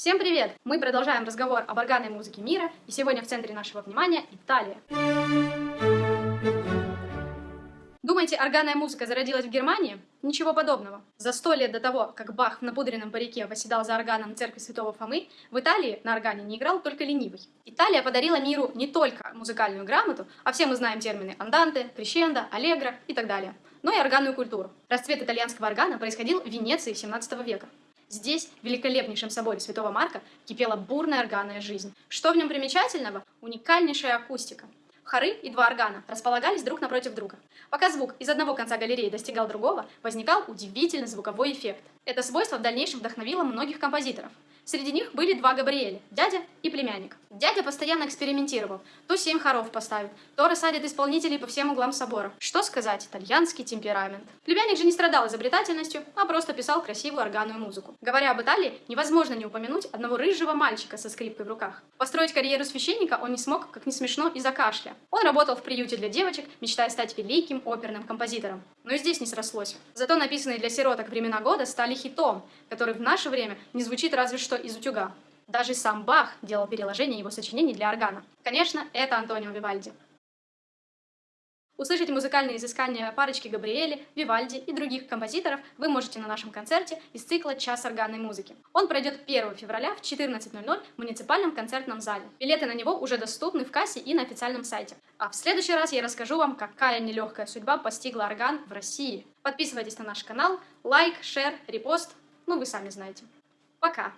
Всем привет! Мы продолжаем разговор об органной музыке мира, и сегодня в центре нашего внимания Италия. Думаете, органная музыка зародилась в Германии? Ничего подобного. За сто лет до того, как Бах в напудренном парике восседал за органом церкви Святого Фомы, в Италии на органе не играл только ленивый. Италия подарила миру не только музыкальную грамоту, а все мы знаем термины анданте, крещендо, аллегро и так далее, но и органную культуру. Расцвет итальянского органа происходил в Венеции 17 века. Здесь, в великолепнейшем соборе Святого Марка, кипела бурная органная жизнь. Что в нем примечательного? Уникальнейшая акустика. Хоры и два органа располагались друг напротив друга. Пока звук из одного конца галереи достигал другого, возникал удивительный звуковой эффект. Это свойство в дальнейшем вдохновило многих композиторов. Среди них были два Габриэля, дядя и племянник. Дядя постоянно экспериментировал. То семь хоров поставит, то рассадит исполнителей по всем углам собора. Что сказать, итальянский темперамент. Племянник же не страдал изобретательностью, а просто писал красивую органную музыку. Говоря об Италии, невозможно не упомянуть одного рыжего мальчика со скрипкой в руках. Построить карьеру священника он не смог, как не смешно, из-за кашля. Он работал в приюте для девочек, мечтая стать великим оперным композитором. Но и здесь не срослось. Зато написанные для сироток времена года стали хитом, который в наше время не звучит разве что из утюга. Даже сам Бах делал переложение его сочинений для органа. Конечно, это Антонио Вивальди. Услышать музыкальные изыскания парочки Габриэли, Вивальди и других композиторов вы можете на нашем концерте из цикла «Час органной музыки». Он пройдет 1 февраля в 14.00 в муниципальном концертном зале. Билеты на него уже доступны в кассе и на официальном сайте. А в следующий раз я расскажу вам, какая нелегкая судьба постигла орган в России. Подписывайтесь на наш канал, лайк, шер, репост, ну вы сами знаете. Пока!